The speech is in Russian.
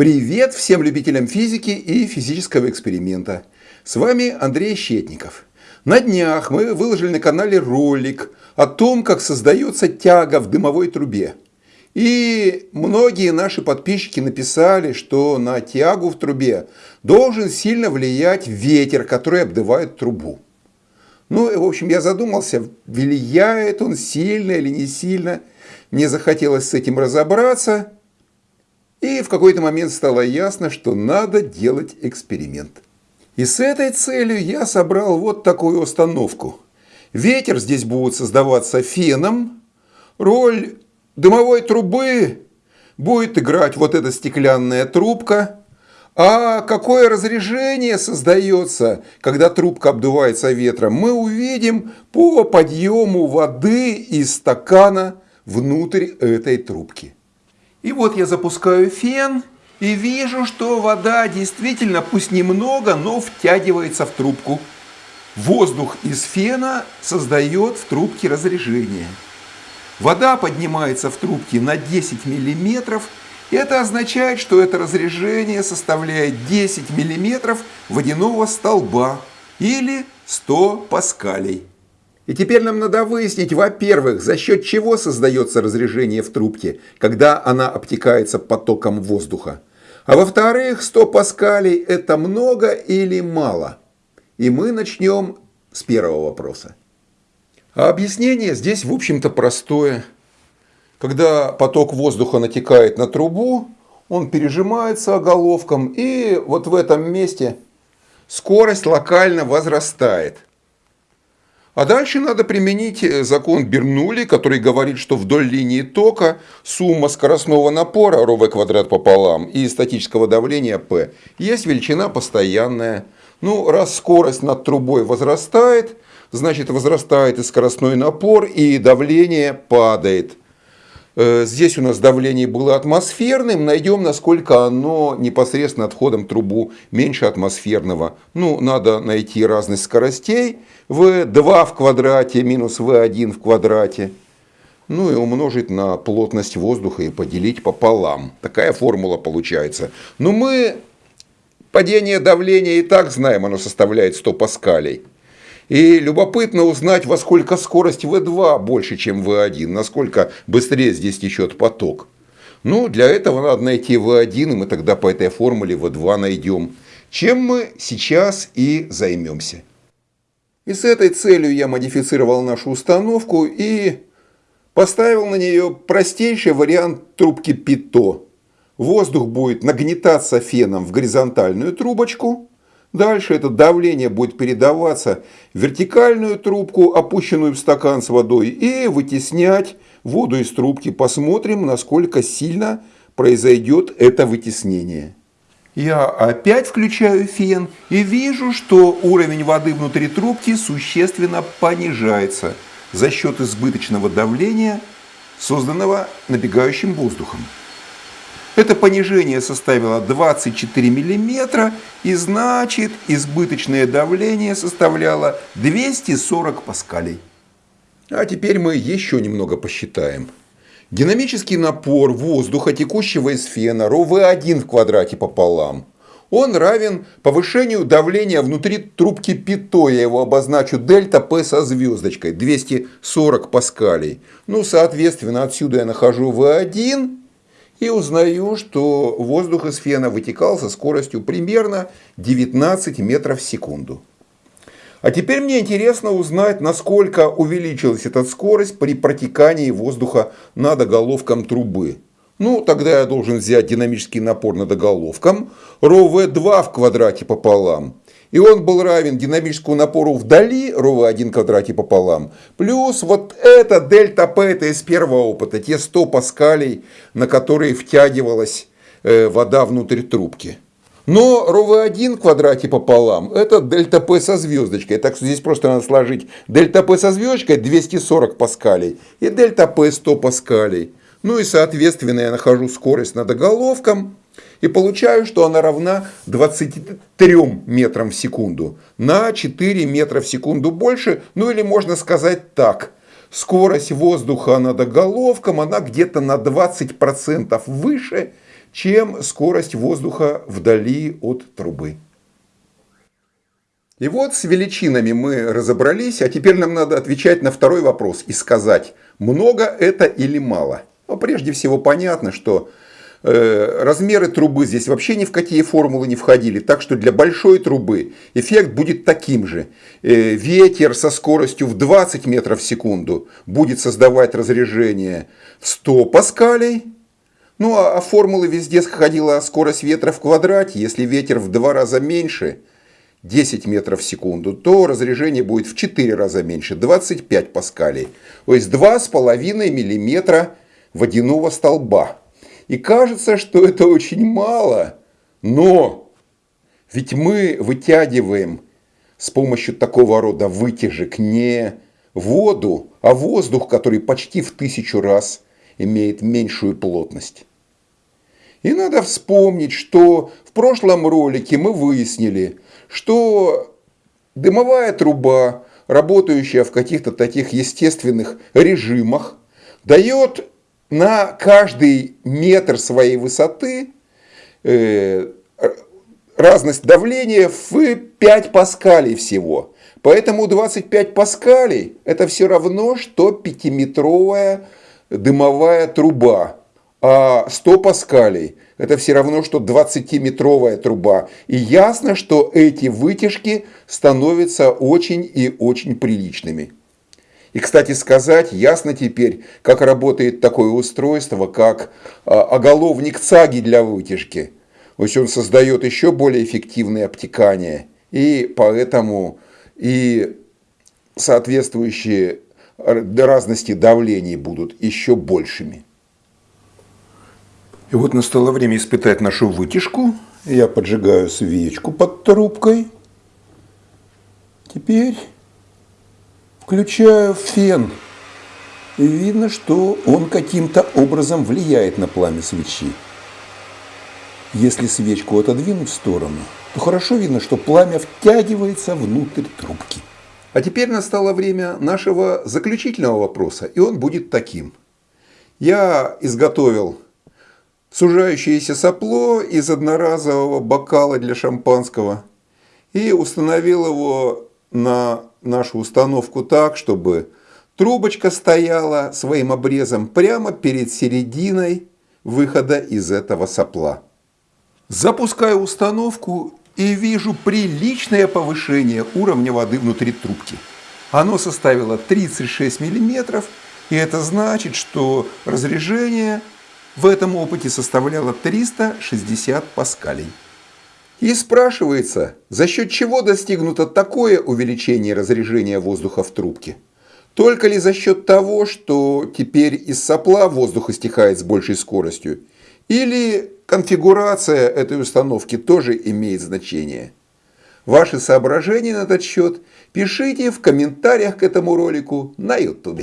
Привет всем любителям физики и физического эксперимента. С вами Андрей Щетников. На днях мы выложили на канале ролик о том, как создается тяга в дымовой трубе. И многие наши подписчики написали, что на тягу в трубе должен сильно влиять ветер, который обдувает трубу. Ну, в общем, я задумался, влияет он сильно или не сильно. Мне захотелось с этим разобраться. И в какой-то момент стало ясно, что надо делать эксперимент. И с этой целью я собрал вот такую установку. Ветер здесь будет создаваться феном. Роль дымовой трубы будет играть вот эта стеклянная трубка. А какое разрежение создается, когда трубка обдувается ветром, мы увидим по подъему воды из стакана внутрь этой трубки. И вот я запускаю фен и вижу, что вода действительно, пусть немного, но втягивается в трубку. Воздух из фена создает в трубке разрежение. Вода поднимается в трубке на 10 миллиметров. И это означает, что это разрежение составляет 10 миллиметров водяного столба или 100 паскалей. И теперь нам надо выяснить, во-первых, за счет чего создается разрежение в трубке, когда она обтекается потоком воздуха. А во-вторых, 100 паскалей – это много или мало? И мы начнем с первого вопроса. А объяснение здесь, в общем-то, простое. Когда поток воздуха натекает на трубу, он пережимается оголовком, и вот в этом месте скорость локально возрастает – а дальше надо применить э, закон Бернули, который говорит, что вдоль линии тока сумма скоростного напора РВ квадрат пополам и статического давления P есть величина постоянная. Ну, раз скорость над трубой возрастает, значит возрастает и скоростной напор, и давление падает. Э, здесь у нас давление было атмосферным. Найдем, насколько оно непосредственно отходом трубу меньше атмосферного. Ну, надо найти разность скоростей. V2 в квадрате минус V1 в квадрате. Ну и умножить на плотность воздуха и поделить пополам. Такая формула получается. Но мы падение давления и так знаем, оно составляет 100 паскалей. И любопытно узнать, во сколько скорость V2 больше, чем V1, насколько быстрее здесь течет поток. Ну, для этого надо найти V1, и мы тогда по этой формуле V2 найдем. Чем мы сейчас и займемся. И с этой целью я модифицировал нашу установку и поставил на нее простейший вариант трубки ПИТО. Воздух будет нагнетаться феном в горизонтальную трубочку, Дальше это давление будет передаваться в вертикальную трубку, опущенную в стакан с водой, и вытеснять воду из трубки. Посмотрим, насколько сильно произойдет это вытеснение. Я опять включаю фен и вижу, что уровень воды внутри трубки существенно понижается за счет избыточного давления, созданного набегающим воздухом. Это понижение составило 24 мм, и значит избыточное давление составляло 240 паскалей. А теперь мы еще немного посчитаем. Динамический напор воздуха, текущего из фена, РОВ1 в квадрате пополам, он равен повышению давления внутри трубки ПИТО. Я его обозначу дельта П со звездочкой, 240 паскалей. Ну, соответственно, отсюда я нахожу В1 и узнаю, что воздух из фена вытекал со скоростью примерно 19 метров в секунду. А теперь мне интересно узнать, насколько увеличилась эта скорость при протекании воздуха над оголовком трубы. Ну, тогда я должен взять динамический напор над оголовком, ρV2 в квадрате пополам, и он был равен динамическому напору вдали, ρV1 в квадрате пополам, плюс вот это дельта П, это из первого опыта, те 100 паскалей, на которые втягивалась э, вода внутрь трубки. Но ρV1 в квадрате пополам, это дельта П со звездочкой. Так что здесь просто надо сложить дельта П со звездочкой 240 паскалей и дельта П 100 паскалей. Ну и соответственно я нахожу скорость над оголовком и получаю, что она равна 23 метрам в секунду. На 4 метра в секунду больше, ну или можно сказать так. Скорость воздуха над оголовком, она где-то на 20% выше, чем скорость воздуха вдали от трубы. И вот с величинами мы разобрались, а теперь нам надо отвечать на второй вопрос и сказать, много это или мало. Но прежде всего понятно, что размеры трубы здесь вообще ни в какие формулы не входили, так что для большой трубы эффект будет таким же. Э, ветер со скоростью в 20 метров в секунду будет создавать разрежение в 100 паскалей, ну а, а формулы везде сходила скорость ветра в квадрате, если ветер в два раза меньше – 10 метров в секунду, то разрежение будет в 4 раза меньше, 25 паскалей. То есть 2,5 миллиметра водяного столба. И кажется, что это очень мало, но ведь мы вытягиваем с помощью такого рода вытяжек не воду, а воздух, который почти в тысячу раз имеет меньшую плотность. И надо вспомнить, что в прошлом ролике мы выяснили, что дымовая труба, работающая в каких-то таких естественных режимах, дает на каждый метр своей высоты э, разность давления в 5 паскалей всего. Поэтому 25 паскалей это все равно, что 5-метровая дымовая труба. А 100 паскалей – это все равно, что 20-метровая труба. И ясно, что эти вытяжки становятся очень и очень приличными. И, кстати сказать, ясно теперь, как работает такое устройство, как а, оголовник цаги для вытяжки. То есть он создает еще более эффективное обтекание. И поэтому и соответствующие разности давлений будут еще большими. И вот настало время испытать нашу вытяжку. Я поджигаю свечку под трубкой. Теперь включаю фен. И видно, что он каким-то образом влияет на пламя свечи. Если свечку отодвинуть в сторону, то хорошо видно, что пламя втягивается внутрь трубки. А теперь настало время нашего заключительного вопроса, и он будет таким. Я изготовил сужающееся сопло из одноразового бокала для шампанского и установил его на нашу установку так, чтобы трубочка стояла своим обрезом прямо перед серединой выхода из этого сопла. Запускаю установку и вижу приличное повышение уровня воды внутри трубки. Оно составило 36 мм, и это значит, что разрежение в этом опыте составляло 360 паскалей. И спрашивается, за счет чего достигнуто такое увеличение разрежения воздуха в трубке? Только ли за счет того, что теперь из сопла воздух истекает с большей скоростью? Или конфигурация этой установки тоже имеет значение? Ваши соображения на этот счет пишите в комментариях к этому ролику на YouTube.